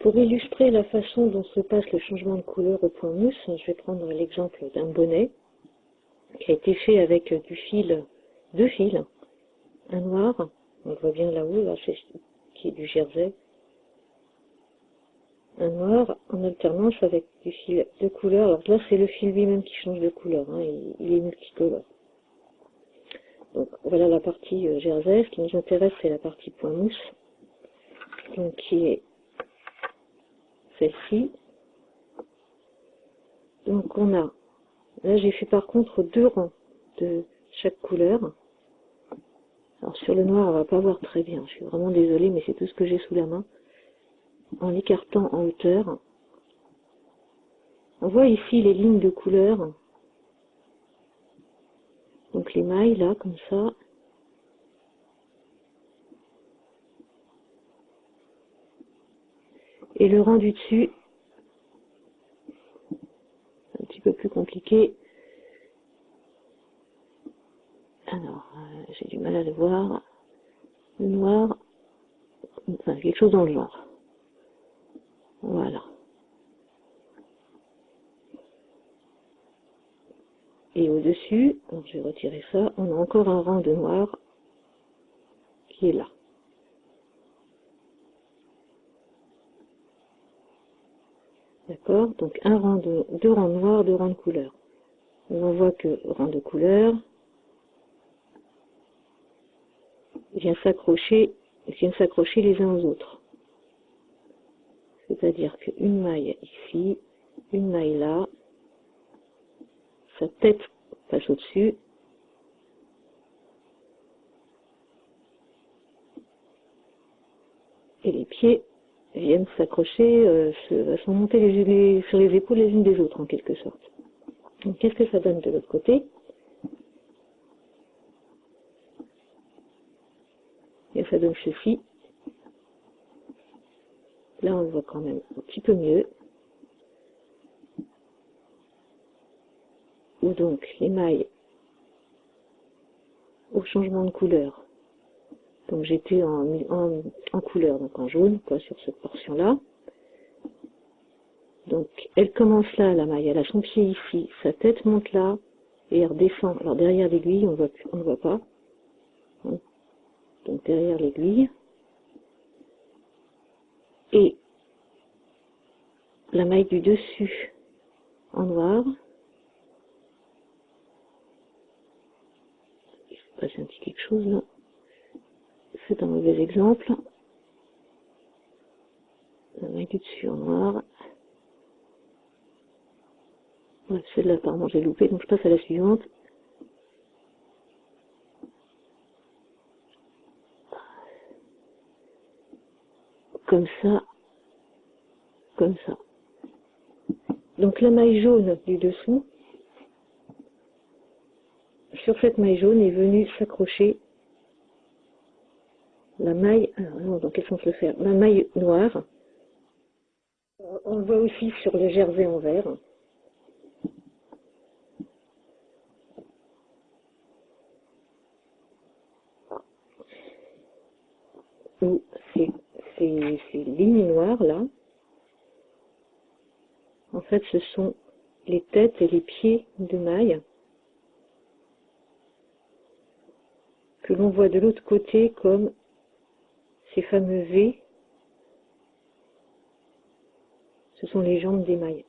Pour illustrer la façon dont se passe le changement de couleur au point mousse, je vais prendre l'exemple d'un bonnet qui a été fait avec du fil, deux fils, un noir, on le voit bien là-haut, là, qui est du jersey, un noir en alternance avec du fil de couleur. Alors là, c'est le fil lui-même qui change de couleur, hein, il, est multicolore. Donc voilà la partie euh, jersey. Ce qui nous intéresse, c'est la partie point mousse, donc qui est celle-ci. Donc on a, là j'ai fait par contre deux rangs de chaque couleur. Alors sur le noir, on va pas voir très bien, je suis vraiment désolée, mais c'est tout ce que j'ai sous la main en l'écartant en hauteur. On voit ici les lignes de couleur. Donc les mailles là, comme ça. Et le rang du dessus, un petit peu plus compliqué. Alors, euh, j'ai du mal à le voir. Le noir, enfin quelque chose dans le genre. Voilà. Et au-dessus, je vais retirer ça, on a encore un rang de noir qui est là. D'accord Donc un rang de, deux rangs noirs, deux rangs de couleur. On voit que rang de couleur vient s'accrocher, vient s'accrocher les uns aux autres. C'est-à-dire qu'une maille ici, une maille là, sa tête passe au-dessus, et les pieds viennent s'accrocher, euh, se, monter les, sur les épaules les unes des autres en quelque sorte. Donc qu'est-ce que ça donne de l'autre côté? Et ça donne ceci. Là, on le voit quand même un petit peu mieux. Ou donc les mailles au changement de couleur. Donc j'étais en, couleur, donc en jaune, quoi, sur cette portion-là. Donc elle commence là, la maille, elle a son pied ici, sa tête monte là, et elle redescend. Alors derrière l'aiguille, on on ne voit pas. Donc derrière l'aiguille, et la maille du dessus en noir. Il se passe un petit quelque chose là. C'est un mauvais exemple. La maille du dessus en noir. celle-là, apparemment, j'ai loupé, donc je passe à la suivante. comme ça, comme ça. Donc la maille jaune du dessous, sur cette maille jaune est venue s'accrocher la maille, dans quel sens le faire? La maille noire, on le voit aussi sur le jersey en vert. Où ces, lignes noires là, en fait ce sont les têtes et les pieds de maille que l'on voit de l'autre côté comme ces fameux V. Ce sont les jambes des mailles.